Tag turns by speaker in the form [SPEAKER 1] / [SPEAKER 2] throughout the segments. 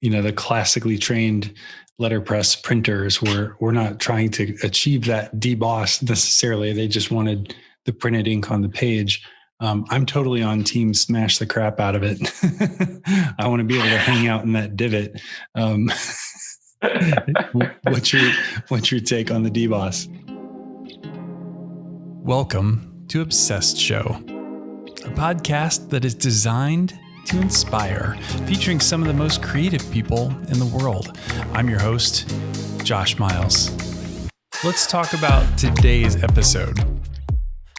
[SPEAKER 1] you know the classically trained letterpress printers were were not trying to achieve that deboss necessarily. They just wanted the printed ink on the page. Um, I'm totally on team smash the crap out of it. I want to be able to hang out in that divot. Um, what's your what's your take on the deboss?
[SPEAKER 2] Welcome to Obsessed Show, a podcast that is designed to inspire, featuring some of the most creative people in the world. I'm your host, Josh Miles. Let's talk about today's episode.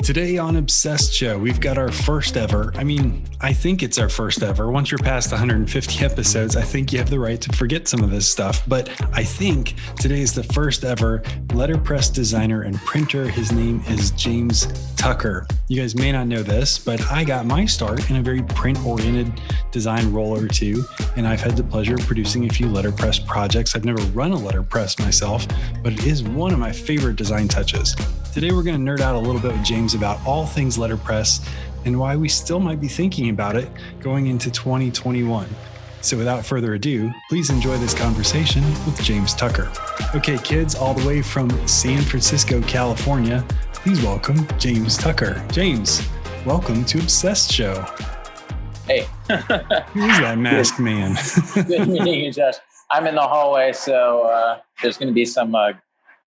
[SPEAKER 1] Today on Obsessed Show, we've got our first ever. I mean, I think it's our first ever. Once you're past 150 episodes, I think you have the right to forget some of this stuff. But I think today is the first ever letterpress designer and printer. His name is James Tucker. You guys may not know this, but I got my start in a very print oriented design role or two. And I've had the pleasure of producing a few letterpress projects. I've never run a letterpress myself, but it is one of my favorite design touches. Today, we're going to nerd out a little bit with James about all things letterpress and why we still might be thinking about it going into 2021. So, without further ado, please enjoy this conversation with James Tucker. Okay, kids, all the way from San Francisco, California, please welcome James Tucker. James, welcome to Obsessed Show.
[SPEAKER 3] Hey.
[SPEAKER 1] Who's that masked man?
[SPEAKER 3] Good meeting you, Josh. I'm in the hallway, so uh, there's going to be some uh,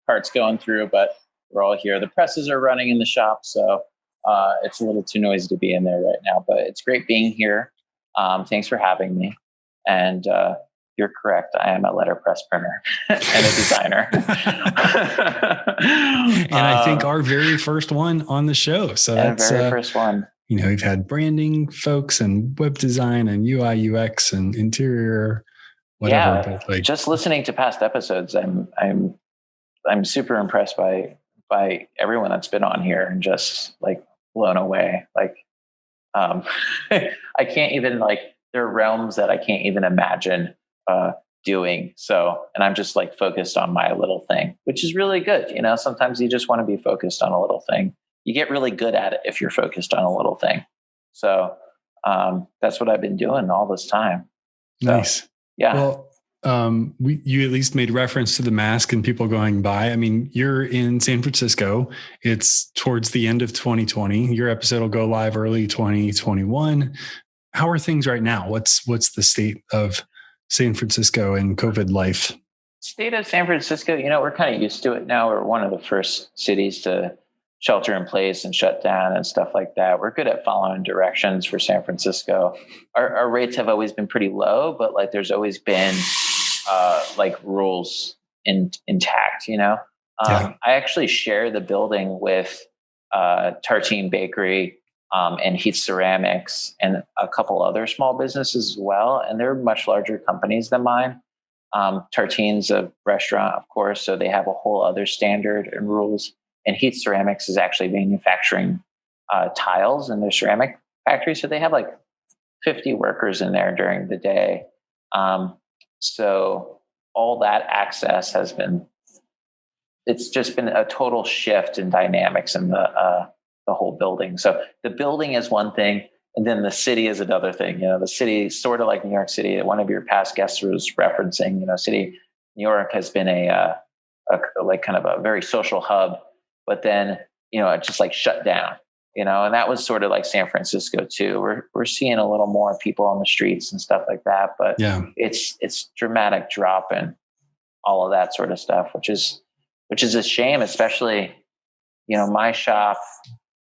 [SPEAKER 3] carts going through, but we're all here. The presses are running in the shop, so uh, it's a little too noisy to be in there right now. But it's great being here. Um, thanks for having me. And uh, you're correct. I am a letterpress printer and a designer. and
[SPEAKER 1] I think uh, our very first one on the show. So that's
[SPEAKER 3] very uh, first one.
[SPEAKER 1] You know, we've had branding folks and web design and UI UX and interior, whatever.
[SPEAKER 3] Yeah, like, just listening to past episodes, I'm I'm I'm super impressed by by everyone that's been on here and just like blown away. Like, um, I can't even like there are realms that I can't even imagine uh, doing. So, and I'm just like focused on my little thing, which is really good. You know, sometimes you just want to be focused on a little thing. You get really good at it if you're focused on a little thing. So, um, that's what I've been doing all this time.
[SPEAKER 1] So, nice.
[SPEAKER 3] Yeah.
[SPEAKER 1] Well, um, we, you at least made reference to the mask and people going by. I mean, you're in San Francisco. It's towards the end of 2020. Your episode will go live early 2021. How are things right now? What's what's the state of San Francisco and COVID life?
[SPEAKER 3] State of San Francisco, you know, we're kind of used to it now. We're one of the first cities to shelter in place and shut down and stuff like that. We're good at following directions for San Francisco. Our, our rates have always been pretty low, but like there's always been uh, like rules in, intact, you know? Um, yeah. I actually share the building with uh, Tartine Bakery um, and Heath Ceramics and a couple other small businesses as well. And they're much larger companies than mine. Um, Tartine's a restaurant, of course, so they have a whole other standard and rules and Heath Ceramics is actually manufacturing uh, tiles in their ceramic factory. So they have like 50 workers in there during the day. Um, so all that access has been, it's just been a total shift in dynamics in the, uh, the whole building. So the building is one thing, and then the city is another thing. You know, the city, sort of like New York City, one of your past guests was referencing, you know, city, New York has been a, uh, a like kind of a very social hub but then you know it just like shut down you know and that was sort of like san francisco too. We're we're seeing a little more people on the streets and stuff like that but
[SPEAKER 1] yeah.
[SPEAKER 3] it's it's dramatic drop and all of that sort of stuff which is which is a shame especially you know my shop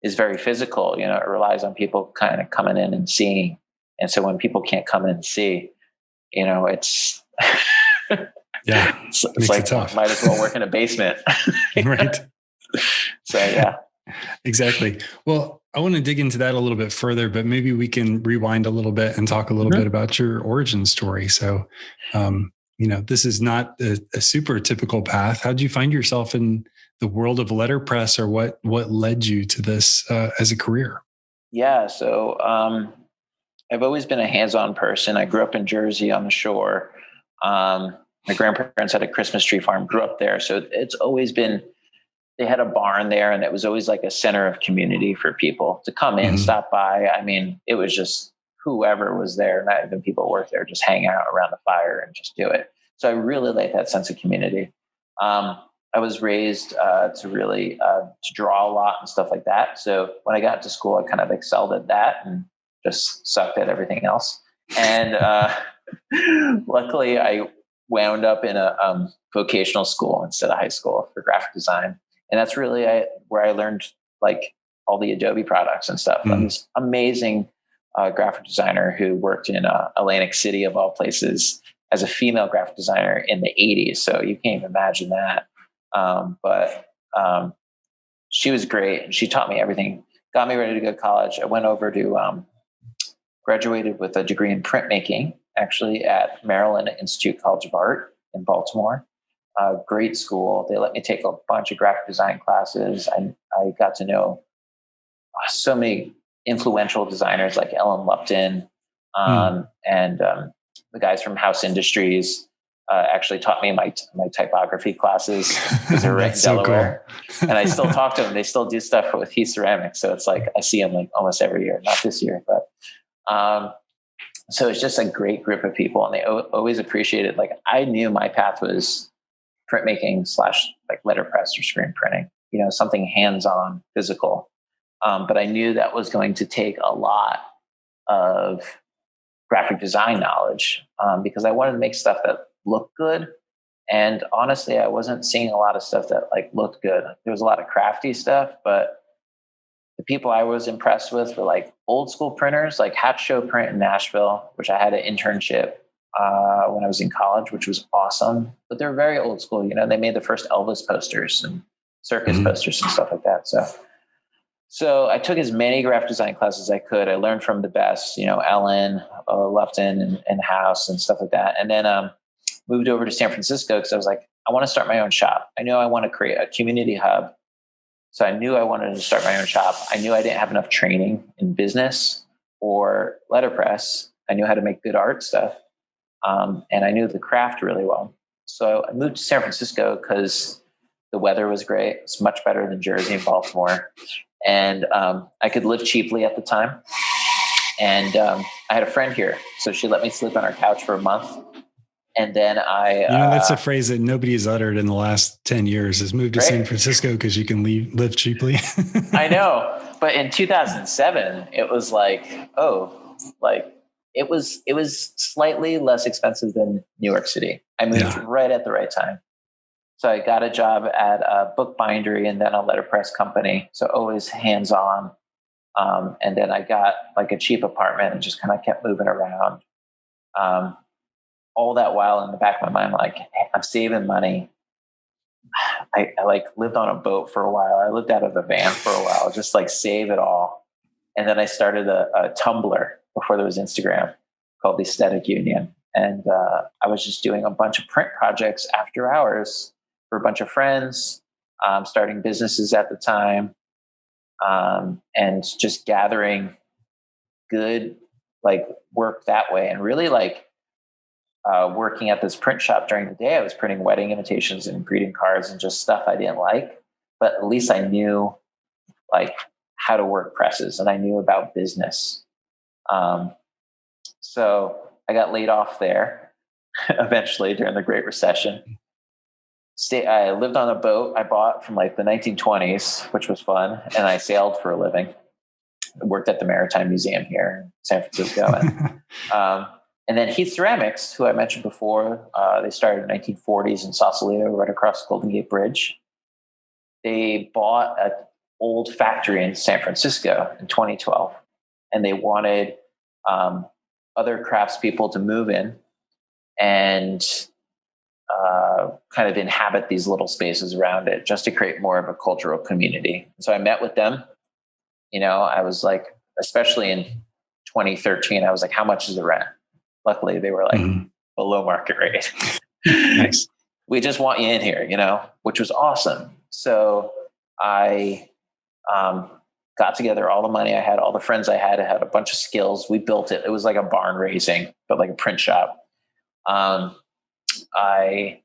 [SPEAKER 3] is very physical you know it relies on people kind of coming in and seeing. And so when people can't come in and see you know it's
[SPEAKER 1] yeah
[SPEAKER 3] it's, it's like it might as well work in a basement.
[SPEAKER 1] Right.
[SPEAKER 3] So yeah.
[SPEAKER 1] Exactly. Well, I want to dig into that a little bit further, but maybe we can rewind a little bit and talk a little bit about your origin story. So, um, you know, this is not a, a super typical path. How did you find yourself in the world of letterpress, or what what led you to this uh, as a career?
[SPEAKER 3] Yeah, so um, I've always been a hands-on person. I grew up in Jersey on the shore. Um, my grandparents had a Christmas tree farm. Grew up there, so it's always been they had a barn there and it was always like a center of community for people to come in, mm-hmm. stop by. I mean, it was just whoever was there, not even people work there, just hang out around the fire and just do it. So I really like that sense of community. Um, I was raised uh, to really uh, to draw a lot and stuff like that. So when I got to school, I kind of excelled at that and just sucked at everything else. And uh, luckily, I wound up in a um, vocational school instead of high school for graphic design, and that's really I, where I learned like all the Adobe products and stuff. Mm. I'm this amazing uh, graphic designer who worked in uh, Atlantic City of all places as a female graphic designer in the 80s. So you can't even imagine that. Um, but um, she was great. and She taught me everything, got me ready to go to college. I went over to, um, graduated with a degree in printmaking, actually at Maryland Institute College of Art in Baltimore. Uh, great school. They let me take a bunch of graphic design classes. I, I got to know uh, so many influential designers like Ellen Lupton um, mm. and um, the guys from House Industries uh, actually taught me my my typography classes because they're right in Delaware, so cool. and I still talk to them. They still do stuff with Heath Ceramics, so it's like I see them like almost every year. Not this year, but um, so it's just a great group of people, and they o- always appreciated. Like I knew my path was printmaking slash like letterpress or screen printing. You know, something hands on, physical. Um, but I knew that was going to take a lot of graphic design knowledge um, because I wanted to make stuff that looked good. And honestly, I wasn't seeing a lot of stuff that like looked good. There was a lot of crafty stuff, but the people I was impressed with were like old school printers, like Hatch Show Print in Nashville, which I had an internship uh, when I was in college, which was awesome. But they're very old school. You know, they made the first Elvis posters and circus mm-hmm. posters and stuff like that. So, so I took as many graphic design classes as I could. I learned from the best, you know, Ellen, uh, Lupton, and, and House and stuff like that. And then um, moved over to San Francisco because I was like, I want to start my own shop. I know I want to create a community hub. So I knew I wanted to start my own shop. I knew I didn't have enough training in business or letterpress. I knew how to make good art stuff. Um, and I knew the craft really well. So I moved to San Francisco because the weather was great. It's much better than Jersey and Baltimore. And um, I could live cheaply at the time. And um, I had a friend here. So she let me sleep on her couch for a month and then I,
[SPEAKER 1] you know, that's a uh, phrase that nobody has uttered in the last 10 years is move to right? San Francisco because you can leave, live cheaply.
[SPEAKER 3] I know. But in 2007, it was like, oh, like it was, it was slightly less expensive than New York City. I moved yeah. right at the right time. So I got a job at a bookbindery and then a letterpress company. So always hands on. Um, and then I got like a cheap apartment and just kind of kept moving around. Um, all that while in the back of my mind, like hey, I'm saving money. I, I, like lived on a boat for a while. I lived out of a van for a while, just like save it all. And then I started a, a Tumblr before there was Instagram called the Aesthetic Union. And uh, I was just doing a bunch of print projects after hours for a bunch of friends, um, starting businesses at the time, um, and just gathering good like work that way and really like uh, working at this print shop during the day, I was printing wedding invitations and greeting cards and just stuff I didn't like. But at least I knew like how to work presses and I knew about business. Um, so I got laid off there eventually during the Great Recession. Stay, I lived on a boat I bought from like the 1920s, which was fun, and I sailed for a living. I worked at the Maritime Museum here in San Francisco. And, um, and then Heath Ceramics, who I mentioned before, uh, they started in the 1940s in Sausalito, right across Golden Gate Bridge. They bought an old factory in San Francisco in 2012, and they wanted um, other craftspeople to move in and uh, kind of inhabit these little spaces around it just to create more of a cultural community. So I met with them. You know, I was like, especially in 2013, I was like, how much is the rent? Luckily, they were like mm-hmm. below market rate. nice. We just want you in here, you know, which was awesome. So I um, got together all the money I had, all the friends I had. I had a bunch of skills. We built it. It was like a barn raising, but like a print shop. Um, I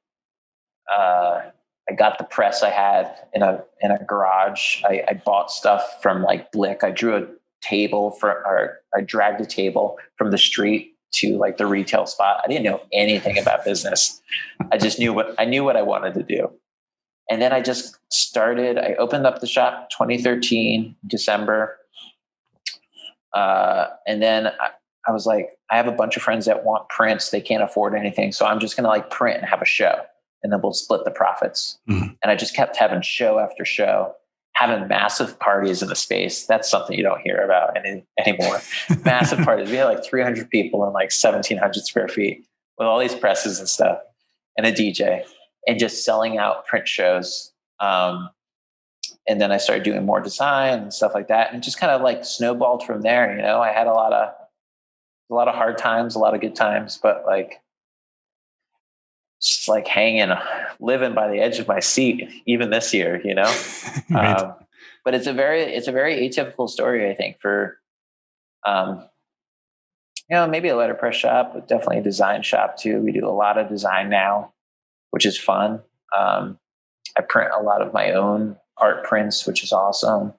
[SPEAKER 3] uh, I got the press I had in a in a garage. I, I bought stuff from like Blick. I drew a table for, or I dragged a table from the street to like the retail spot. I didn't know anything about business. I just knew what I knew what I wanted to do. And then I just started, I opened up the shop 2013, December. Uh, and then I, I was like, I have a bunch of friends that want prints. They can't afford anything. So I'm just going to like print and have a show and then we'll split the profits. Mm-hmm. And I just kept having show after show, having massive parties in the space. That's something you don't hear about any, anymore. massive parties. We had like 300 people in like 1700 square feet with all these presses and stuff and a DJ and just selling out print shows. Um, and then I started doing more design and stuff like that, and just kind of like snowballed from there. You know, I had a lot of a lot of hard times, a lot of good times, but like just like hanging, living by the edge of my seat, even this year, you know. right. um, but it's a very, it's a very atypical story, I think, for, um, you know, maybe a letterpress shop, but definitely a design shop too. We do a lot of design now, which is fun. Um, I print a lot of my own art prints, which is awesome.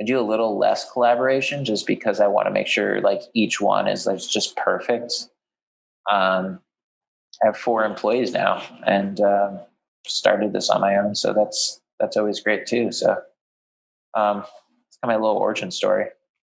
[SPEAKER 3] I do a little less collaboration just because I want to make sure like each one is like just perfect. Um, I have four employees now and um, started this on my own, so that's that's always great too. So um, it's kind of my little origin story.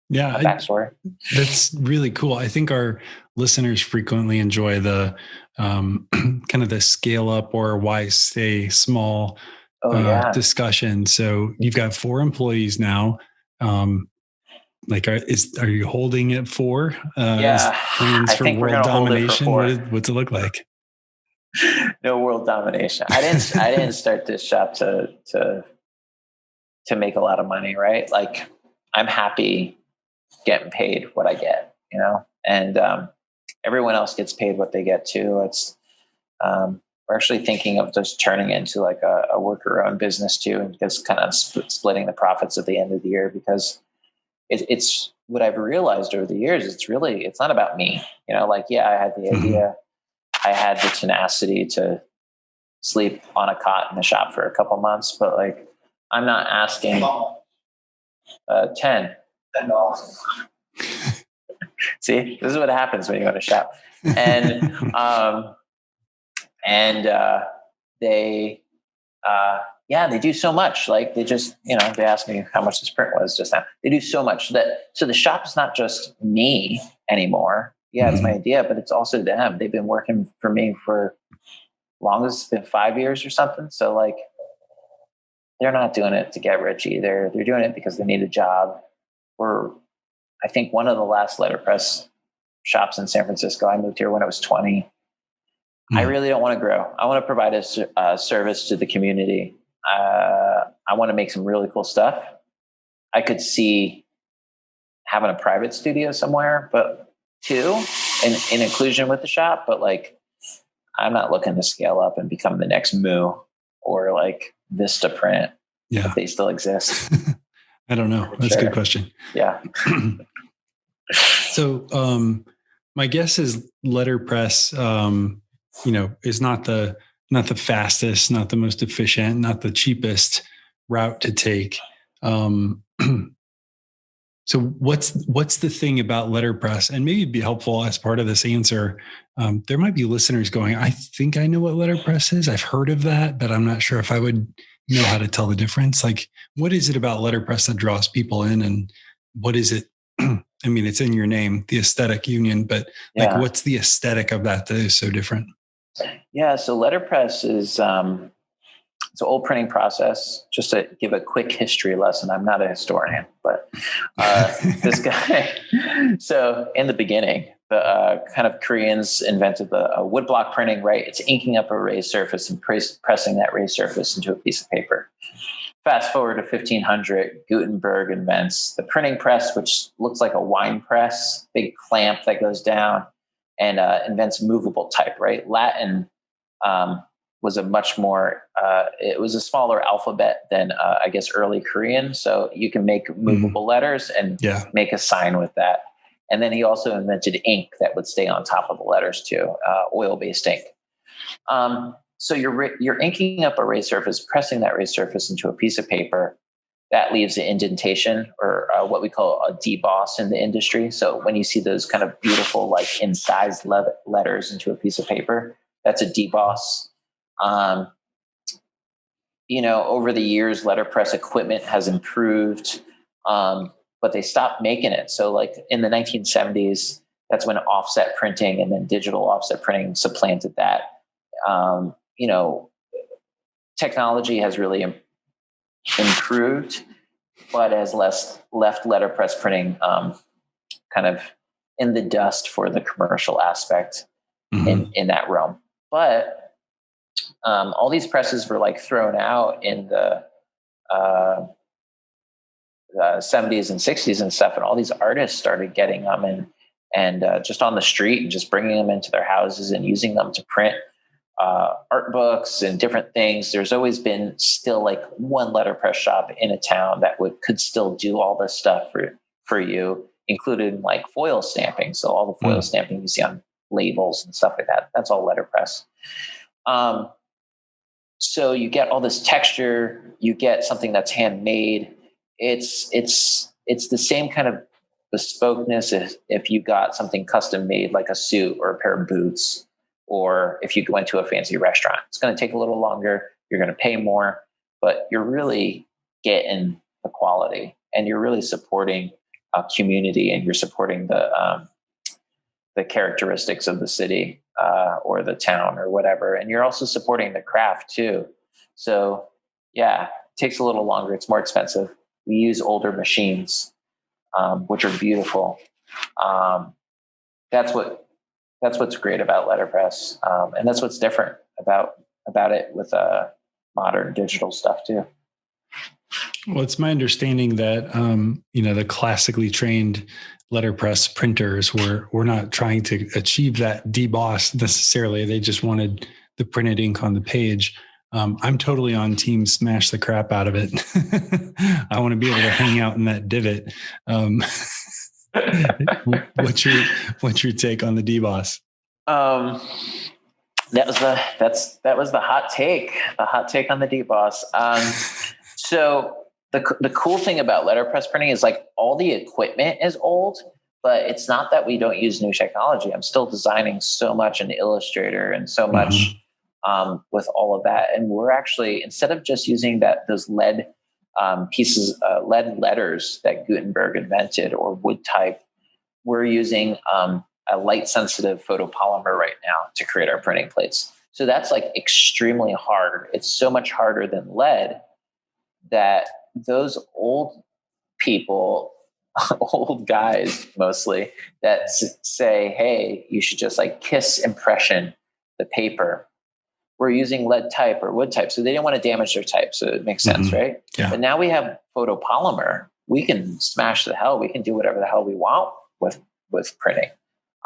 [SPEAKER 1] Yeah,
[SPEAKER 3] backstory.
[SPEAKER 1] That's really cool. I think our listeners frequently enjoy the um, kind of the scale up or why stay small oh, uh, yeah. discussion. So you've got four employees now. Um, like, are, is are you holding it for?
[SPEAKER 3] Uh, yeah,
[SPEAKER 1] plans for world domination. For what is, what's it look like?
[SPEAKER 3] no world domination. I didn't. I didn't start this shop to to to make a lot of money, right? Like, I'm happy getting paid what I get, you know, and um, everyone else gets paid what they get too. It's um, we're actually thinking of just turning into like a, a worker owned business too, and just kind of sp- splitting the profits at the end of the year because it, it's what I've realized over the years. It's really it's not about me, you know. Like yeah, I had the mm-hmm. idea, I had the tenacity to sleep on a cot in the shop for a couple months, but like I'm not asking uh, ten. Ten dollars. See, this is what happens when you go to shop, and um, and uh, they uh, yeah they do so much. Like they just you know they asked me how much this print was just now. They do so much that so the shop is not just me anymore. Yeah mm-hmm. it's my mm-hmm. idea but it's also them. They've been working for me for long as it's been five years or something. So like they're not doing it to get rich either. They're doing it because they need a job or i think one of the last letterpress shops in san francisco i moved here when i was 20 Mm. I hmm. really don't want to grow. I want to provide a, a service to the community. Uh, I want to make some really cool stuff. I could see having a private studio somewhere, but two in, in inclusion with the shop. But like, I'm not looking to scale up and become the next Moo or like Vista Print.
[SPEAKER 1] Yeah,
[SPEAKER 3] if they still exist.
[SPEAKER 1] I don't know. That's sure. a good question.
[SPEAKER 3] Yeah.
[SPEAKER 1] so, um, my guess is letterpress um, you know is not the not the fastest not the most efficient not the cheapest route to take um, so what's what's the thing about letterpress and maybe it'd be helpful as part of this answer um, there might be listeners going i think i know what letterpress is i've heard of that but i'm not sure if i would know how to tell the difference like what is it about letterpress that draws people in and what is it i mean it's in your name the aesthetic union but like yeah. what's the aesthetic of that that is so different
[SPEAKER 3] yeah, so letterpress is um, it's an old printing process. Just to give a quick history lesson, I'm not a historian, but uh, this guy. So in the beginning, the uh, kind of Koreans invented the uh, woodblock printing. Right, it's inking up a raised surface and press, pressing that raised surface into a piece of paper. Fast forward to 1500, Gutenberg invents the printing press, which looks like a wine press, big clamp that goes down and uh, invents movable type, right? Latin um, was a much more, uh, it was a smaller alphabet than, uh, I guess, early Korean. So you can make mm-hmm. movable mm-hmm. letters and
[SPEAKER 1] yeah.
[SPEAKER 3] make a sign with that. And then he also invented ink that would stay on top of the letters too, uh, oil-based ink. Um, so you're you're inking up a raised surface, pressing that raised surface into a piece of paper, that leaves an indentation or uh, what we call a deboss in the industry. So when you see those kind of beautiful, like incised le- letters into a piece of paper, that's a deboss. Um, you know, over the years, letterpress equipment has improved, um, but they stopped making it. So, like in the 1970s, that's when offset printing and then digital offset printing supplanted that. Um, you know, technology has really Im- improved, but has less left letterpress printing um, kind of in the dust for the commercial aspect mm-hmm. in in that realm. But um, all these presses were like thrown out in the, uh, the 70s and 60s and stuff, and all these artists started getting them and and uh, just on the street and just bringing them into their houses and using them to print uh, art books and different things. There's always been still like one letterpress shop in a town that would could still do all this stuff for for you, including like foil stamping. So all the foil mm. stamping you see on labels and stuff like that. That's all letterpress. Um, so you get all this texture. You get something that's handmade. It's it's it's the same kind of bespokeness if, if you got something custom made like a suit or a pair of boots or if you went to a fancy restaurant. It's going to take a little longer. You're going to pay more, but you're really getting the quality and you're really supporting a community and you're supporting the um, the characteristics of the city uh, or the town or whatever. And you're also supporting the craft too. So yeah, it takes a little longer. It's more expensive. We use older machines, um, which are beautiful. Um, that's what that's what's great about letterpress, um, and that's what's different about about it with uh, modern digital stuff too.
[SPEAKER 1] Well, it's my understanding that um, you know the classically trained letterpress printers were were not trying to achieve that deboss necessarily. They just wanted the printed ink on the page. Um, I'm totally on team smash the crap out of it. I want to be able to hang out in that divot. Um, what's your what's your take on the deboss?
[SPEAKER 3] Um, that was the that's that was the hot take. The hot take on the deboss. Um, so the the cool thing about letterpress printing is like all the equipment is old, but it's not that we don't use new technology. I'm still designing so much in Illustrator and so much mm-hmm. Um, with all of that, and we're actually instead of just using that those lead um, pieces, uh, lead letters that Gutenberg invented or wood type, we're using um, a light sensitive photopolymer right now to create our printing plates. So that's like extremely hard. It's so much harder than lead that those old people, old guys mostly, that say, hey, you should just like kiss impression the paper. We're using lead type or wood type. So they didn't want to damage their type. So it makes sense, mm-hmm. right?
[SPEAKER 1] Yeah.
[SPEAKER 3] But now we have photopolymer. We can smash the hell. We can do whatever the hell we want with with printing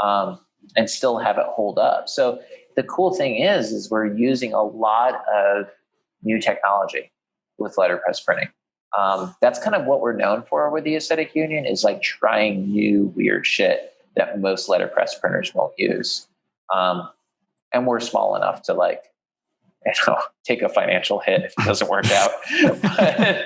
[SPEAKER 3] um, and still have it hold up. So the cool thing is, is we're using a lot of new technology with letterpress printing um, that's kind of what we're known for with the aesthetic union is like trying new weird shit that most letterpress printers won't use um, and we're small enough to like you know take a financial hit if it doesn't work out but,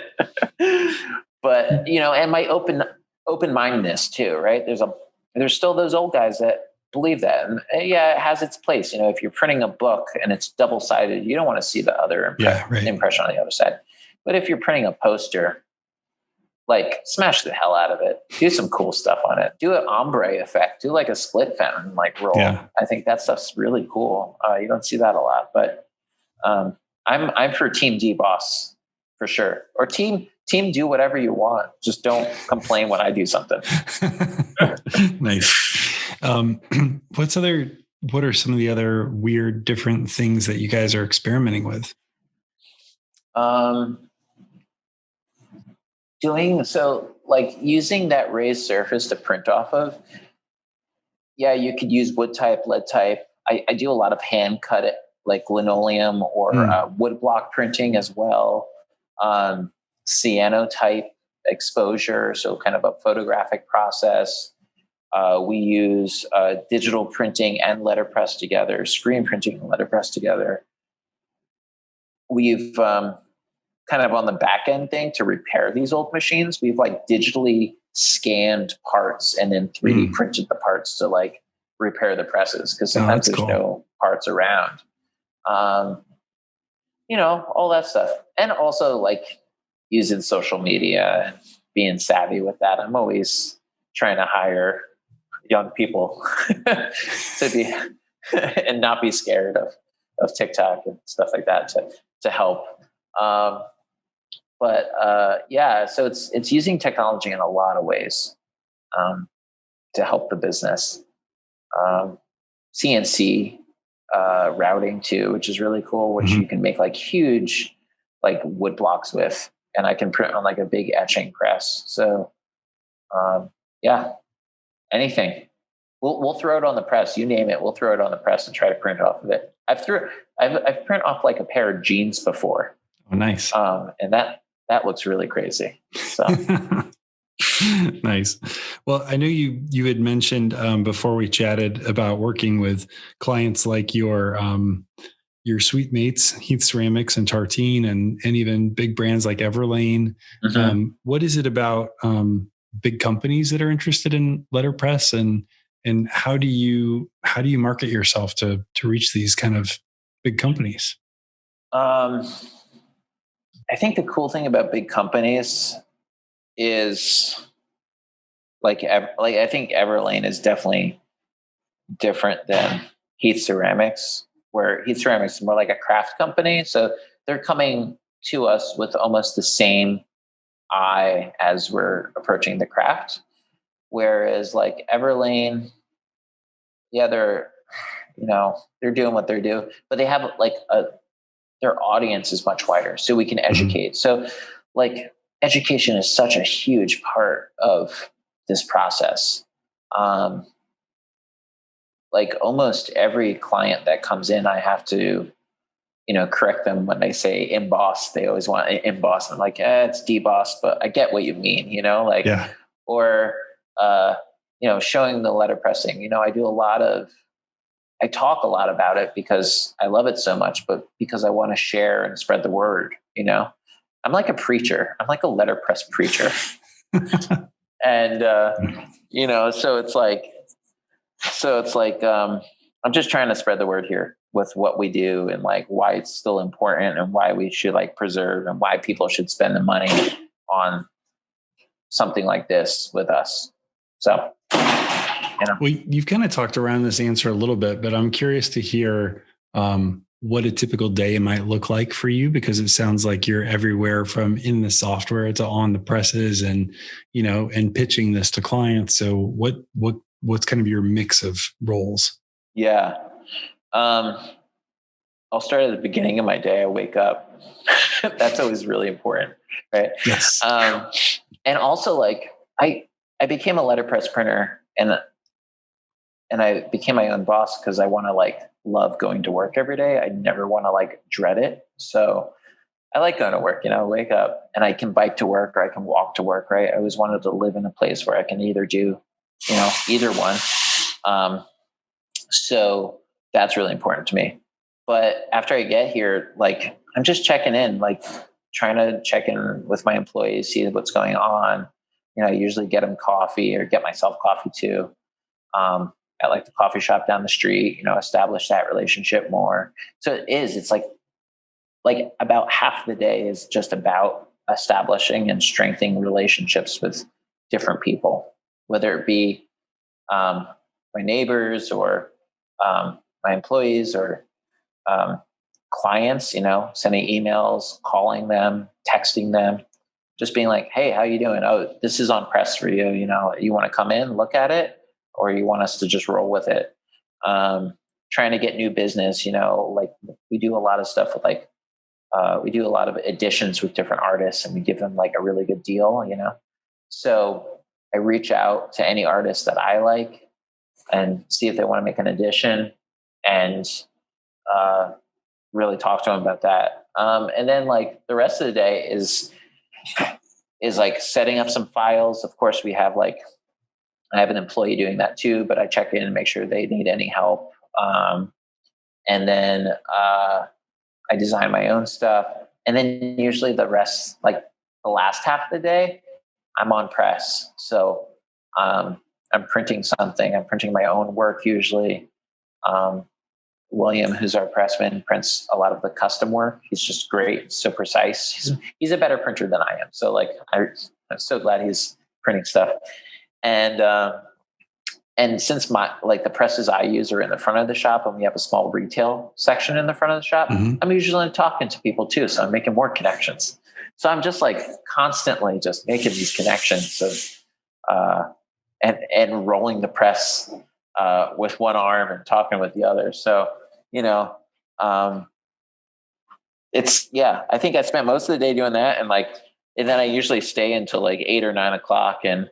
[SPEAKER 3] but you know and my open open mindedness too right there's a there's still those old guys that believe that and uh, yeah it has its place you know if you're printing a book and it's double sided you don't want to see the other impre- yeah, right. impression on the other side but if you're printing a poster, like smash the hell out of it. Do some cool stuff on it. Do an ombre effect. Do like a split fountain like roll. Yeah. I think that stuff's really cool. Uh, you don't see that a lot, but um, I'm I'm for Team deboss for sure. Or team team do whatever you want. Just don't complain when I do something.
[SPEAKER 1] nice. Um, what's other? What are some of the other weird, different things that you guys are experimenting with?
[SPEAKER 3] Um, doing so like using that raised surface to print off of yeah you could use wood type lead type i, I do a lot of hand cut it like linoleum or mm. uh, wood block printing as well um, cyanotype exposure so kind of a photographic process uh, we use uh, digital printing and letterpress together screen printing and letterpress together we've um, kind of on the back end thing to repair these old machines. We've like digitally scanned parts and then 3D mm. printed the parts to like repair the presses because oh, sometimes oh, there's cool. no parts around. Um, you know, all that stuff. And also like using social media and being savvy with that. I'm always trying to hire young people to be and not be scared of of TikTok and stuff like that to to help. Um, but uh, yeah, so it's it's using technology in a lot of ways um, to help the business. Um, CNC uh, routing too, which is really cool, which mm-hmm. you can make like huge like wood blocks with, and I can print on like a big etching press. So um, yeah, anything. We'll we'll throw it on the press. You name it, we'll throw it on the press and try to print off of it. I've threw I've I've print off like a pair of jeans before.
[SPEAKER 1] Oh, nice.
[SPEAKER 3] Um, and that that looks really crazy. So.
[SPEAKER 1] nice. Well, I know you you had mentioned um, before we chatted about working with clients like your um, your sweet mates, Heath Ceramics and Tartine, and and even big brands like Everlane. Mm-hmm. Um, what is it about um, big companies that are interested in letterpress, and and how do you how do you market yourself to to reach these kind of big companies?
[SPEAKER 3] Um, I think the cool thing about big companies is like like I think Everlane is definitely different than Heath Ceramics, where Heath Ceramics is more like a craft company. So they're coming to us with almost the same eye as we're approaching the craft. Whereas like Everlane, yeah, they're you know they're doing what they're doing, but they have like a their audience is much wider so we can mm-hmm. educate so like education is such a huge part of this process um, like almost every client that comes in i have to you know correct them when they say emboss they always want emboss i'm like eh, it's debossed but i get what you mean you know like yeah. or uh, you know showing the letter pressing you know i do a lot of I talk a lot about it because I love it so much, but because I want to share and spread the word, you know? I'm like a preacher. I'm like a letterpress preacher. and uh, you know, so it's like so it's like um I'm just trying to spread the word here with what we do and like why it's still important and why we should like preserve and why people should spend the money on something like this with us. So
[SPEAKER 1] you know? Well, you've kind of talked around this answer a little bit, but I'm curious to hear um, what a typical day might look like for you because it sounds like you're everywhere from in the software to on the presses and you know and pitching this to clients. So what what what's kind of your mix of roles?
[SPEAKER 3] Yeah. Um, I'll start at the beginning of my day. I wake up. That's always really important, right?
[SPEAKER 1] Yes.
[SPEAKER 3] Um, and also, like I, I became a letterpress printer, and and I became my own boss because I want to like love going to work every day. I never want to like dread it. So I like going to work, you know, wake up and I can bike to work or I can walk to work, right? I always wanted to live in a place where I can either do, you know, either one. Um, so that's really important to me. But after I get here, like I'm just checking in, like trying to check in with my employees, see what's going on. You know, I usually get them coffee or get myself coffee too. Um, at like the coffee shop down the street, you know, establish that relationship more. So it is, it's like like about half the day is just about establishing and strengthening relationships with different people, whether it be um, my neighbors or um, my employees or um, clients, you know, sending emails, calling them, texting them, just being like, hey, how you doing? Oh, this is on press for you. You know, you want to come in, look at it? Or you want us to just roll with it. Um, trying to get new business, you know, like we do a lot of stuff with like, uh, we do a lot of editions with different artists and we give them like a really good deal, you know? So I reach out to any artist that I like and see if they want to make an edition and uh, really talk to them about that. Um, and then like the rest of the day is is like setting up some files. Of course, we have like I have an employee doing that too, but I check in and make sure they need any help. Um, and then uh, I design my own stuff. and then usually the rest, like the last half of the day, I'm on press. So um, I'm printing something. I'm printing my own work usually. Um, William, who's our pressman, prints a lot of the custom work. He's just great, so precise. He's, he's a better printer than I am. So like, I, am so glad he's printing stuff. And uh, and since my like the presses I use are in the front of the shop, and we have a small retail section in the front of the shop, mm-hmm. I'm usually talking to people too. So I'm making more connections. So I'm just like constantly just making these connections of uh, and and rolling the press uh, with one arm and talking with the other. So you know, um, it's yeah. I think I spent most of the day doing that, and like, and then I usually stay until like eight or nine o'clock and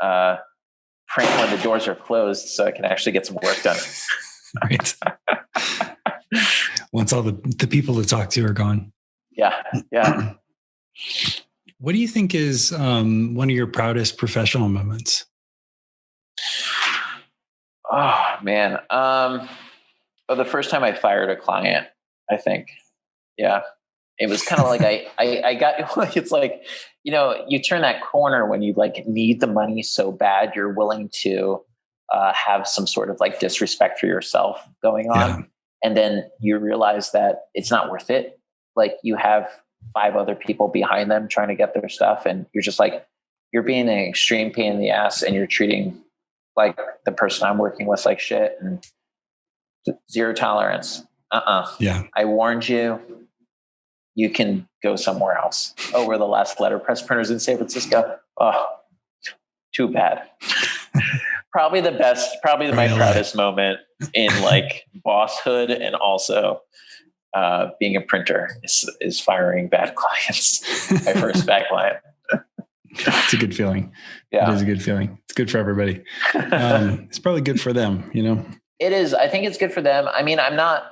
[SPEAKER 3] uh, print when the doors are closed, so I can actually get some work done. right.
[SPEAKER 1] Once all the the people to talk to are gone.
[SPEAKER 3] Yeah. Yeah.
[SPEAKER 1] What do you think is um, one of your proudest professional moments?
[SPEAKER 3] Oh man, um, well, the first time I fired a client, I think, yeah, it was kind of like I, I, I got. It's like, you know, you turn that corner when you like need the money so bad, you're willing to uh, have some sort of like disrespect for yourself going on, yeah. and then you realize that it's not worth it. Like you have five other people behind them trying to get their stuff, and you're just like, you're being an extreme pain in the ass, and you're treating like the person I'm working with like shit and zero tolerance. Uh uh-uh. uh
[SPEAKER 1] Yeah.
[SPEAKER 3] I warned you. You can go somewhere else. Oh, we're the last letterpress printers in San Francisco. Oh, too bad. probably the best, probably my proudest moment in like bosshood and also uh, being a printer is, is firing bad clients. my first bad client.
[SPEAKER 1] it's a good feeling. Yeah. It is a good feeling. It's good for everybody. Um, it's probably good for them, you know?
[SPEAKER 3] It is. I think it's good for them. I mean, I'm not,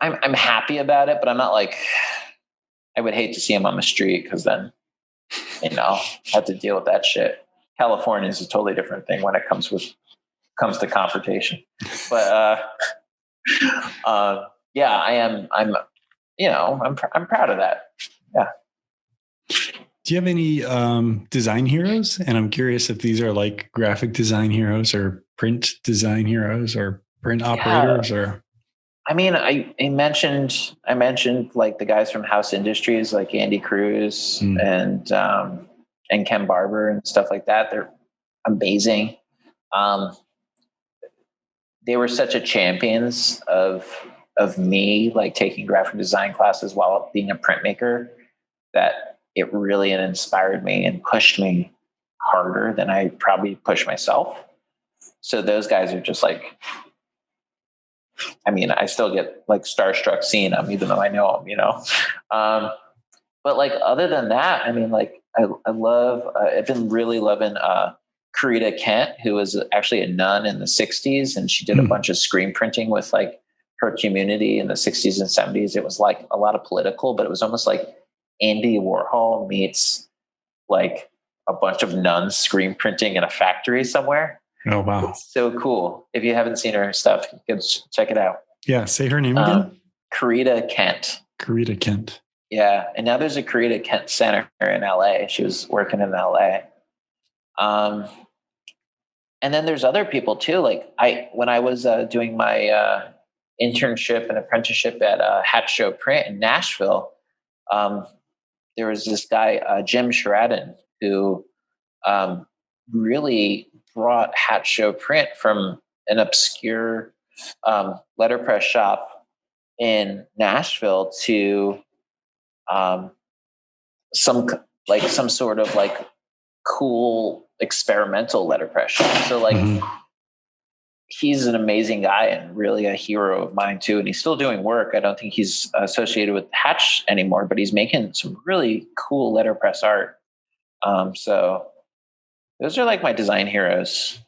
[SPEAKER 3] I'm, I'm happy about it, but I'm not like, I would hate to see him on the street because then, you know, have to deal with that shit. California is a totally different thing when it comes with, comes to confrontation. But, uh, uh, yeah, I am, I'm, you know, I'm, I'm proud of that. Yeah.
[SPEAKER 1] Do you have any um, design heroes? And I'm curious if these are like graphic design heroes or print design heroes or print yeah. operators or.
[SPEAKER 3] I mean, I, I, mentioned I mentioned like the guys from House Industries, like Andy Cruz mm. and um, and Ken Barber and stuff like that. They're amazing. Um, they were such a champions of of me, like taking graphic design classes while being a printmaker, that it really inspired me and pushed me harder than I probably push myself. So those guys are just like, I mean, I still get like starstruck seeing them, even though I know them, you know. Um, but like other than that, I mean, like I, I love. Uh, I've been really loving uh, Corita Kent, who was actually a nun in the '60s, and she did mm. a hmm. bunch of screen printing with like her community in the '60s and '70s. It was like a lot of political, but it was almost like Andy Warhol meets like a bunch of nuns screen printing in a factory somewhere.
[SPEAKER 1] Oh wow!
[SPEAKER 3] It's so cool. If you haven't seen her stuff, you can check it out.
[SPEAKER 1] Yeah, say her name again. Um,
[SPEAKER 3] Corita Kent.
[SPEAKER 1] Corita Kent.
[SPEAKER 3] Yeah, and now there's a Corita Kent Center in LA. She was working in LA. Um, and then there's other people too. Like I, when I was uh, doing my uh, internship and apprenticeship at uh, Hatch Show Print in Nashville, um, there was this guy, uh, Jim Sherraden, who um, really brought Hatch Show Print from an obscure um, letterpress shop in Nashville to um, some like some sort of like cool experimental letterpress shop. So like mm-hmm he's an amazing guy and really a hero of mine too. And he's still doing work. I don't think he's associated with Hatch anymore, but he's making some really cool letterpress art. Um, so those are like my design heroes.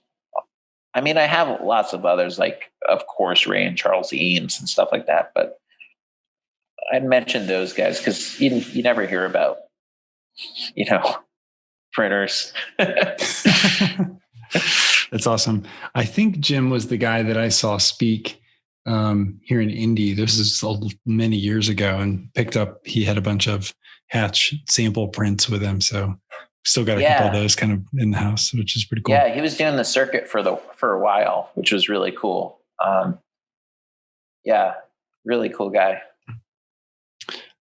[SPEAKER 3] I mean, I have lots of others, like of course Ray and Charles Eames and stuff like that. But I'd mention those guys because you you never hear about, you know, printers.
[SPEAKER 1] That's awesome. I think Jim was the guy that I saw speak um, here in Indy. This is many years ago, and picked up. He had a bunch of Hatch sample prints with him, so still got a yeah. couple of those kind of in the house, which is pretty cool.
[SPEAKER 3] Yeah, he was doing the circuit for the for a while, which was really cool. Um, yeah, really cool guy.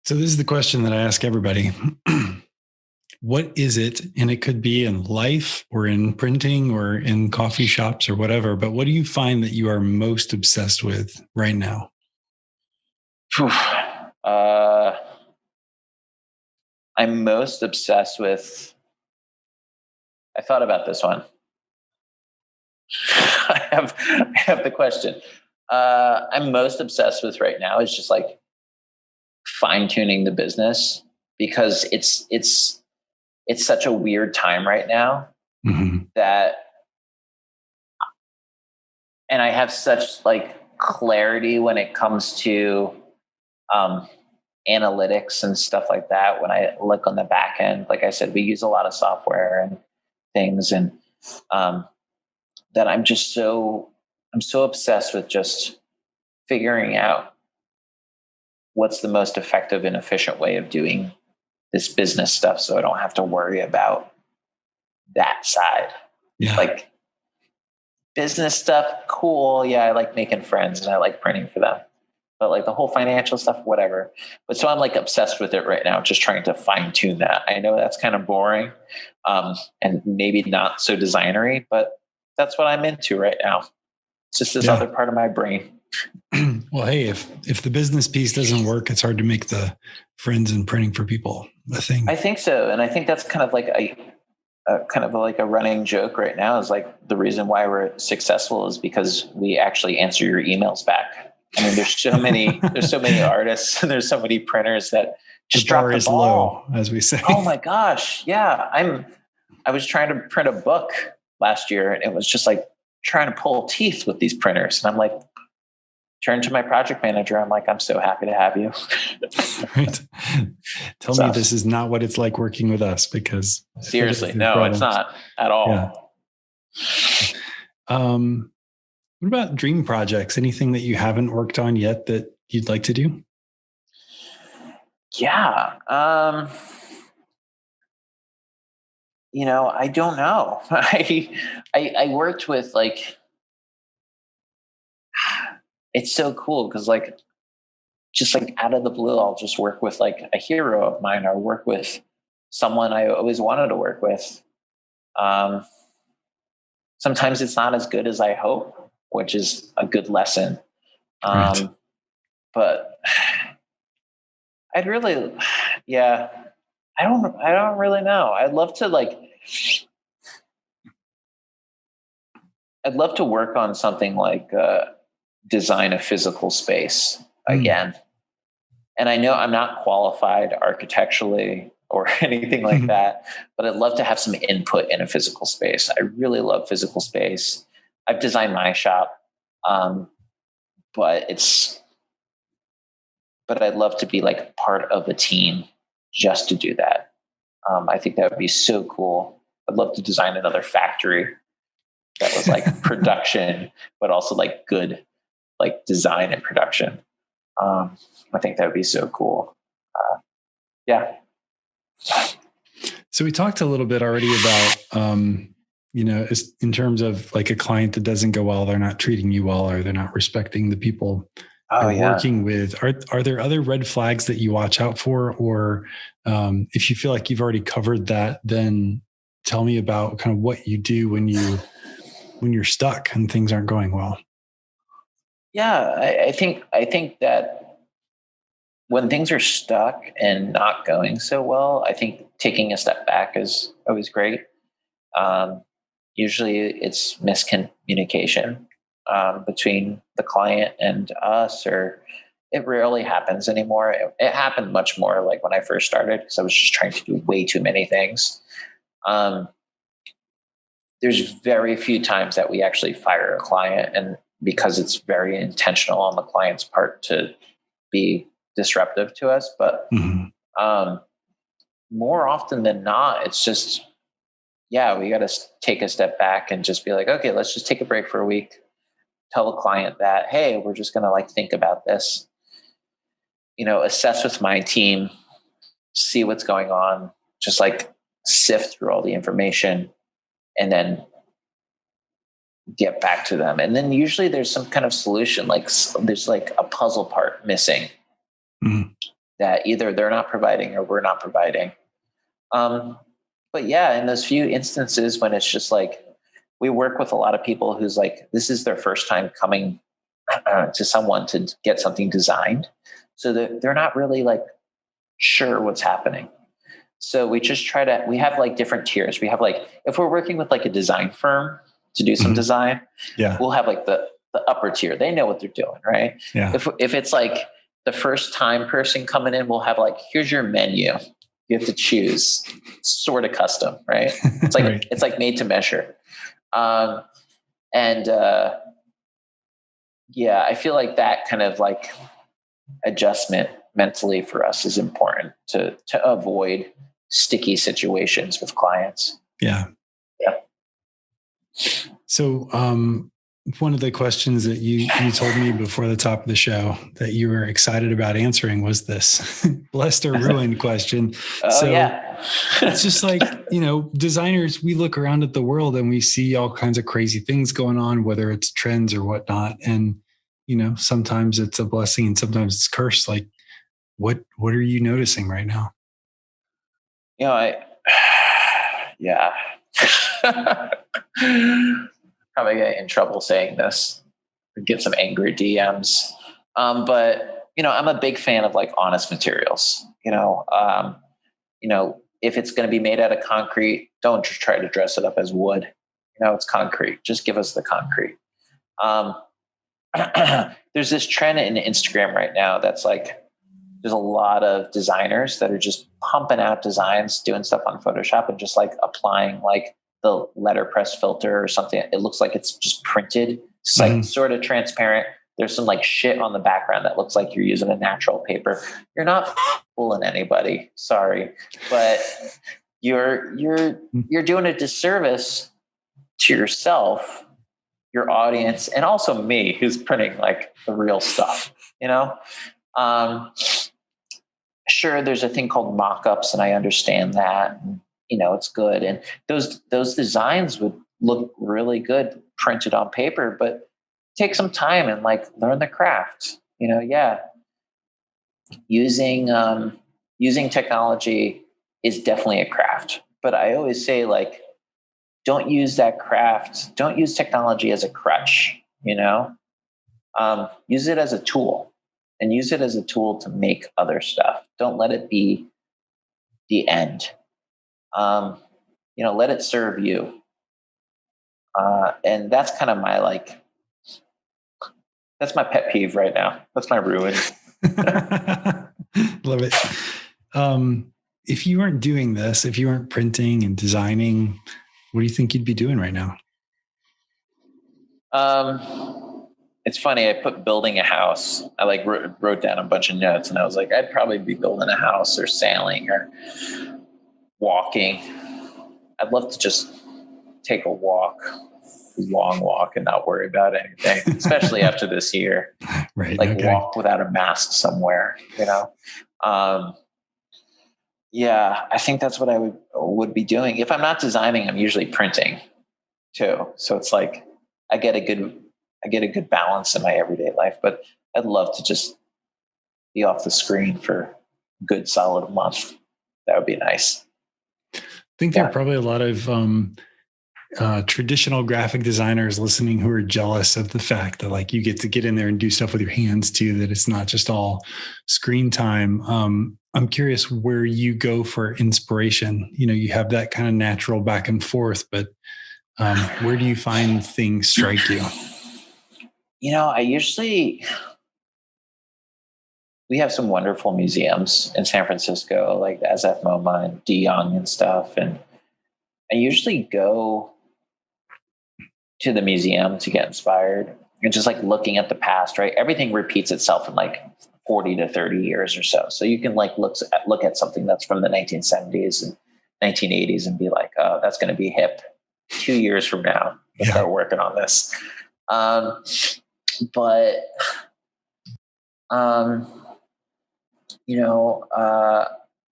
[SPEAKER 1] So this is the question that I ask everybody. what is it? And it could be in life or in printing or in coffee shops or whatever, but what do you find that you are most obsessed with right now?
[SPEAKER 3] Uh, I'm most obsessed with. I thought about this one. I have I have the question. Uh, I'm most obsessed with right now is just like fine tuning the business because it's it's it's such a weird time right now mm-hmm. that and I have such like clarity when it comes to um, analytics and stuff like that. When I look on the back end, like I said, we use a lot of software and things, and um, that I'm just so I'm so obsessed with just figuring out what's the most effective and efficient way of doing this business stuff so I don't have to worry about that side. Yeah. Like business stuff, cool. Yeah, I like making friends and I like printing for them. But like the whole financial stuff, whatever. But so I'm like obsessed with it right now, just trying to fine tune that. I know that's kind of boring um, and maybe not so designery, but that's what I'm into right now. It's just this yeah. other part of my brain.
[SPEAKER 1] well, hey, if if the business piece doesn't work, it's hard to make the friends and printing for people a thing.
[SPEAKER 3] I think so, and I think that's kind of like a, a kind of like a running joke right now. Is like the reason why we're successful is because we actually answer your emails back. I mean, there's so many there's so many artists and there's so many printers that just the drop the ball.
[SPEAKER 1] low, as we say.
[SPEAKER 3] Oh my gosh, yeah. I'm I was trying to print a book last year, and it was just like trying to pull teeth with these printers, and I'm like, turn to my project manager. I'm like, I'm so happy to have you.
[SPEAKER 1] right. Tell so, me this is not what it's like working with us because
[SPEAKER 3] seriously, no, problems. it's not at all.
[SPEAKER 1] Yeah. Um, what about dream projects? Anything that you haven't worked on yet that you'd like to do?
[SPEAKER 3] Yeah. Um, you know, I don't know. I, I, I worked with like it's so cool because like just like out of the blue i'll just work with like a hero of mine or work with someone i always wanted to work with um, sometimes it's not as good as i hope which is a good lesson um, right. but i'd really yeah i don't i don't really know i'd love to like i'd love to work on something like uh, design a physical space mm. again. And I know I'm not qualified architecturally or anything like mm-hmm. that, but I'd love to have some input in a physical space. I really love physical space. I've designed my shop, um, but it's, but I'd love to be like part of a team just to do that. Um, I think that would be so cool. I'd love to design another factory that was like production, but also like good like design and production. Um, I think that would be so cool. Uh, yeah.
[SPEAKER 1] So we talked a little bit already about, um, you know, in terms of like a client that doesn't go well, they're not treating you well, or they're not respecting the people oh, you're yeah. working with. Are are there other red flags that you watch out for, or um, if you feel like you've already covered that, then tell me about kind of what you do when you when you're stuck and things aren't going well.
[SPEAKER 3] Yeah, I, I think I think that when things are stuck and not going so well, I think taking a step back is always great. Um, usually, it's miscommunication um, between the client and us, or it rarely happens anymore. It, it happened much more like when I first started because I was just trying to do way too many things. Um, there's very few times that we actually fire a client, and because it's very intentional on the client's part to be disruptive to us. But mm-hmm. um, more often than not, it's just, yeah, we got to take a step back and just be like, okay, let's just take a break for a week. tell the client that, hey, we're just going to like think about this, you know, assess with my team, see what's going on, just like sift through all the information and then get back to them. And then usually there's some kind of solution, like there's like a puzzle part missing mm-hmm. that either they're not providing or we're not providing. Um, but yeah, in those few instances when it's just like we work with a lot of people who's like this is their first time coming uh, to someone to get something designed, so that they're not really like sure what's happening. So we just try to we have like different tiers. We have like if we're working with like a design firm to do some mm-hmm. design,
[SPEAKER 1] yeah,
[SPEAKER 3] we'll have like the the upper tier. They know what they're doing, right?
[SPEAKER 1] Yeah.
[SPEAKER 3] If if it's like the first time person coming in, we'll have like here's your menu. You have to choose, sort of custom, right? It's like right. it's like made to measure, um, and uh, yeah, I feel like that kind of like adjustment mentally for us is important to to avoid sticky situations with clients.
[SPEAKER 1] Yeah.
[SPEAKER 3] Yeah.
[SPEAKER 1] So, um, one of the questions that you you told me before the top of the show that you were excited about answering was this blessed or ruined question.
[SPEAKER 3] oh, so yeah.
[SPEAKER 1] it's just like, you know, designers, we look around at the world and we see all kinds of crazy things going on, whether it's trends or whatnot. And, you know, sometimes it's a blessing and sometimes it's cursed. Like what what are you noticing right now?
[SPEAKER 3] You know, I yeah. Probably get in trouble saying this. Get some angry DMs. Um, but you know, I'm a big fan of like honest materials. You know, um, you know, if it's going to be made out of concrete, don't try to dress it up as wood. You know, it's concrete. Just give us the concrete. Um, there's this trend in Instagram right now that's like there's a lot of designers that are just pumping out designs, doing stuff on Photoshop and just like applying like the letterpress filter or something. It looks like it's just printed. It's like mm-hmm. sort of transparent. There's some like shit on the background that looks like you're using a natural paper. You're not fooling anybody. Sorry, but you're you're mm-hmm. you're doing a disservice to yourself, your audience, and also me, who's printing like the real stuff. You know, um, sure there's a thing called mock-ups and i understand that you know it's good and those those designs would look really good printed on paper but take some time and like learn the craft you know yeah using um, using technology is definitely a craft but i always say like don't use that craft don't use technology as a crutch you know um, use it as a tool and use it as a tool to make other stuff. Don't let it be the end. Um, you know, let it serve you. Uh, and that's kind of my like, that's my pet peeve right now. That's my ruin.
[SPEAKER 1] Love it. Um, if you weren't doing this, if you weren't printing and designing, what do you think you'd be doing right now?
[SPEAKER 3] Um, it's funny. I put building a house. I like wrote, wrote down a bunch of notes, and I was like, I'd probably be building a house or sailing or walking. I'd love to just take a walk, long walk, and not worry about anything, especially after this year.
[SPEAKER 1] Right.
[SPEAKER 3] Like
[SPEAKER 1] okay.
[SPEAKER 3] walk without a mask somewhere, you know. Um, yeah, I think that's what I would would be doing. If I'm not designing, I'm usually printing too. So it's like I get a good I get a good balance in my everyday life. But I'd love to just be off the screen for a good solid month. That would be nice.
[SPEAKER 1] I think there are probably a lot of um, uh, traditional graphic designers listening who are jealous of the fact that like you get to get in there and do stuff with your hands too. That it's not just all screen time. Um, I'm curious where you go for inspiration. You know, you have that kind of natural back and forth, but um, where do you find things strike you?
[SPEAKER 3] you know, I usually we have some wonderful museums in San Francisco, like the SF MoMA and De Young and stuff. And I usually go to the museum to get inspired and just like looking at the past, right? Everything repeats itself in like 40 to 30 years or so. So you can like look at, look at something that's from the 1970s and 1980s and be like, oh, that's going to be hip two years from now. We'll yeah. start working on this. Um, but, um, you know, uh,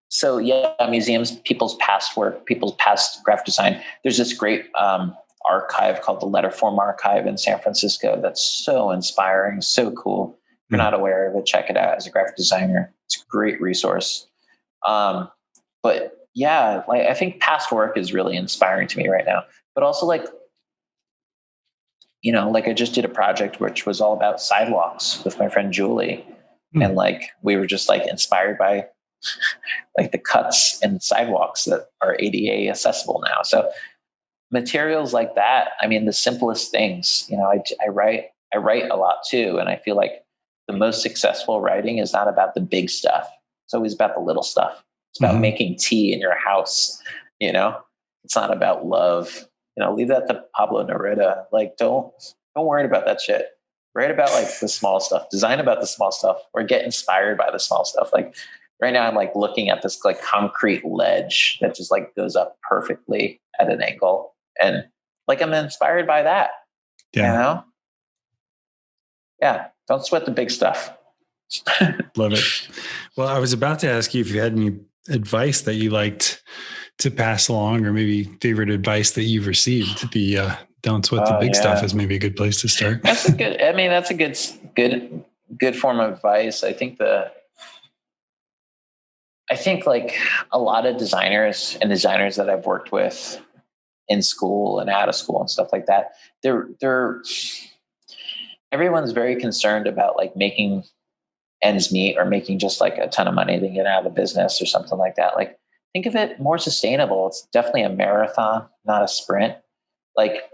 [SPEAKER 3] so yeah, museums, people's past work, people's past graphic design. There's this great um, archive called the Letterform Archive in San Francisco that's so inspiring, so cool. If you're hmm. not aware of it, check it out as a graphic designer. It's a great resource. Um, but yeah, like I think past work is really inspiring to me right now. But also like, you know, like I just did a project which was all about sidewalks with my friend Julie. Mm. And like we were just like inspired by like the cuts and sidewalks that are ADA accessible now. So materials like that, I mean, the simplest things, you know, I, I write, I write a lot too. And I feel like the most successful writing is not about the big stuff. It's always about the little stuff. It's about mm-hmm. making tea in your house. You know, it's not about love. You know, leave that to Pablo Neruda. Like, don't don't worry about that shit. Write about like the small stuff. Design about the small stuff, or get inspired by the small stuff. Like right now, I'm like looking at this like concrete ledge that just like goes up perfectly at an angle, and like I'm inspired by that. Yeah. You know. Yeah. Don't sweat the big stuff.
[SPEAKER 1] Love it. Well, I was about to ask you if you had any advice that you liked to pass along, or maybe favorite advice that you've received. The uh, don't sweat the oh, big yeah. stuff is maybe a good place to start.
[SPEAKER 3] That's a good. I mean, that's a good, good, good form of advice. I think the. I think like a lot of designers and designers that I've worked with in school and out of school and stuff like that, they're they're everyone's very concerned about like making ends meet or making just like a ton of money to get out of the business or something like that. Like think of it more sustainable. It's definitely a marathon, not a sprint. Like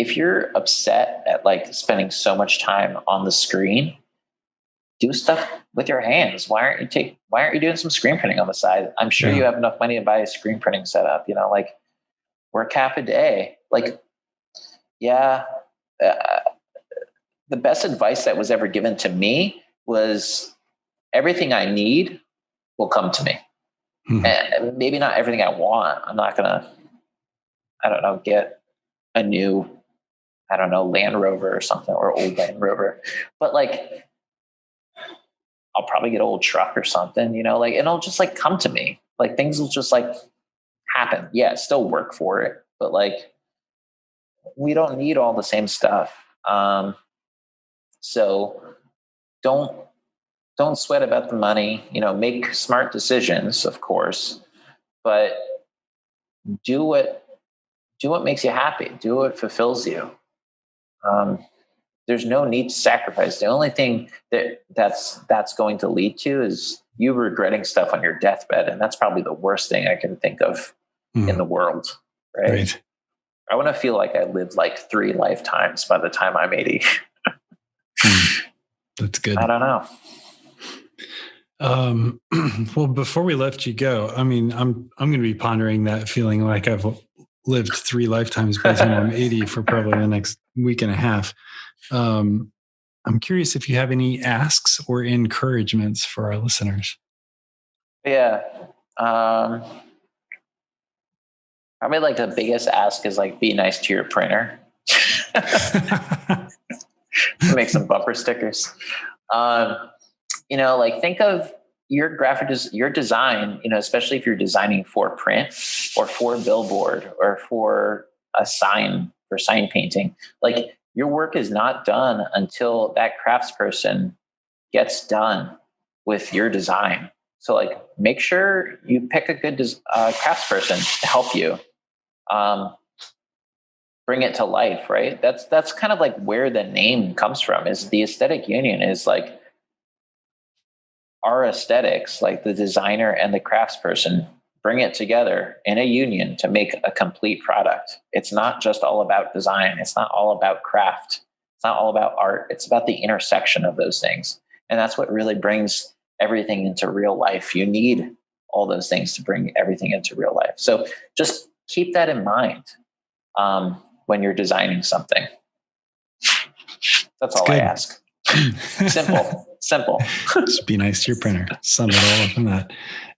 [SPEAKER 3] if you're upset at like spending so much time on the screen, do stuff with your hands. Why aren't you take why aren't you doing some screen printing on the side? I'm sure yeah. you have enough money to buy a screen printing setup, you know, like work half a day. Like yeah, uh, the best advice that was ever given to me was everything I need will come to me. Hmm. And maybe not everything I want. I'm not gonna, I don't know, get a new, I don't know, Land Rover or something or old Land Rover. But like I'll probably get old truck or something, you know, like it'll just like come to me. Like things will just like happen. Yeah, still work for it, but like we don't need all the same stuff. Um, so don't don't sweat about the money you know make smart decisions of course but do what do what makes you happy do what fulfills you um, there's no need to sacrifice the only thing that that's that's going to lead to is you regretting stuff on your deathbed and that's probably the worst thing i can think of mm. in the world right? right i want to feel like i lived like three lifetimes by the time i'm 80
[SPEAKER 1] That's good.
[SPEAKER 3] I don't know.
[SPEAKER 1] Um, well, before we let you go, I mean, I'm I'm going to be pondering that feeling like I've lived three lifetimes by the time I'm 80 for probably the next week and a half. Um, I'm curious if you have any asks or encouragements for our listeners.
[SPEAKER 3] Yeah. Um, probably like the biggest ask is like be nice to your printer. make some bumper stickers. Um, you know, like think of your graphic des- your design, you know, especially if you're designing for print or for billboard or for a sign for sign painting. Like your work is not done until that craftsperson gets done with your design. So like make sure you pick a good uh, craftsperson to help you. Um, bring it to life, right? That's that's kind of like where the name comes from. Is the aesthetic union is like our aesthetics, like the designer and the craftsperson bring it together in a union to make a complete product. It's not just all about design. It's not all about craft. It's not all about art. It's about the intersection of those things. And that's what really brings everything into real life. You need all those things to bring everything into real life. So just keep that in mind. Um, when you're designing something. That's all I ask. simple, simple.
[SPEAKER 1] Just be nice to your printer. Sum it all up in that.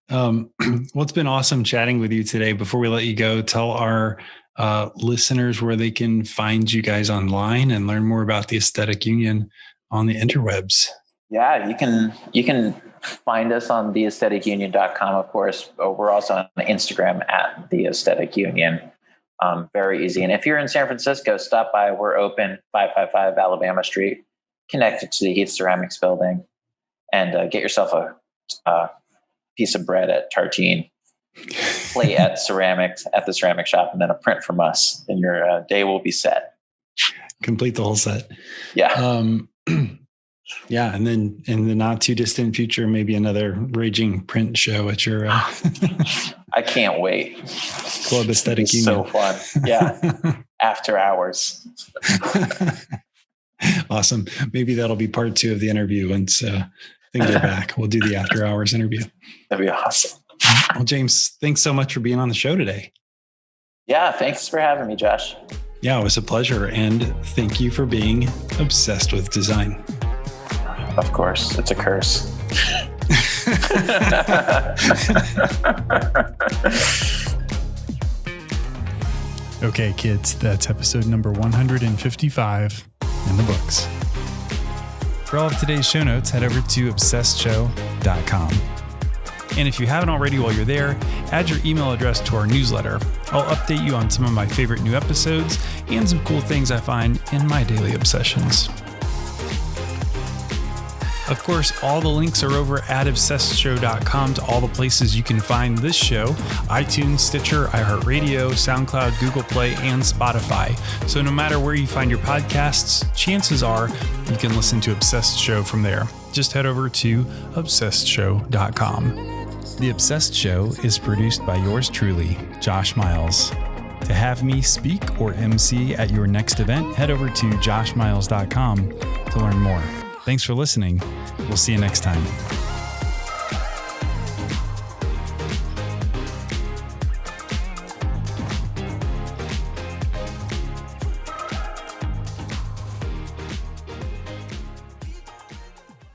[SPEAKER 1] Um, well, it's been awesome chatting with you today. Before we let you go, tell our
[SPEAKER 4] uh, listeners where they can find you guys online and learn more about the Aesthetic Union on the interwebs?
[SPEAKER 3] Yeah, you can you can find us on theaestheticunion.com, of course. But We're also on Instagram at the Aesthetic Union. Um, very easy. And if you're in San Francisco, stop by. We're open 555 Alabama Street, connected to the Heath Ceramics building, and uh, get yourself a, a, piece of bread at Tartine, play at ceramics at the ceramic shop, and then a print from us, and your uh, day will be set.
[SPEAKER 4] Complete the whole set.
[SPEAKER 3] Yeah.
[SPEAKER 4] Um, yeah, and then in the not too distant future, maybe another raging print show at your. Uh,
[SPEAKER 3] I can't wait.
[SPEAKER 4] Club Aesthetic Union.
[SPEAKER 3] So fun. Yeah. After hours.
[SPEAKER 4] awesome. Maybe that'll be part two of the interview once uh, things are back. We'll do the after hours interview.
[SPEAKER 3] That'd be awesome.
[SPEAKER 4] Well, James, thanks so much for being on the show today.
[SPEAKER 3] Yeah, thanks for having me, Josh.
[SPEAKER 4] Yeah, it was a pleasure. And thank you for being obsessed with design.
[SPEAKER 3] Of course, it's a curse.
[SPEAKER 1] okay, kids, that's episode number 155 in the books. For all of today's show notes, head over to obsessedshow.com. And if you haven't already while you're there, add your email address to our newsletter. I'll update you on some of my favorite new episodes and some cool things I find in my daily obsessions. Of course, all the links are over at obsessedshow.com to all the places you can find this show iTunes, Stitcher, iHeartRadio, SoundCloud, Google Play, and Spotify. So no matter where you find your podcasts, chances are you can listen to Obsessed Show from there. Just head over to obsessedshow.com. The Obsessed Show is produced by yours truly, Josh Miles. To have me speak or MC at your next event, head over to joshmiles.com to learn more. Thanks for listening. We'll see you next time.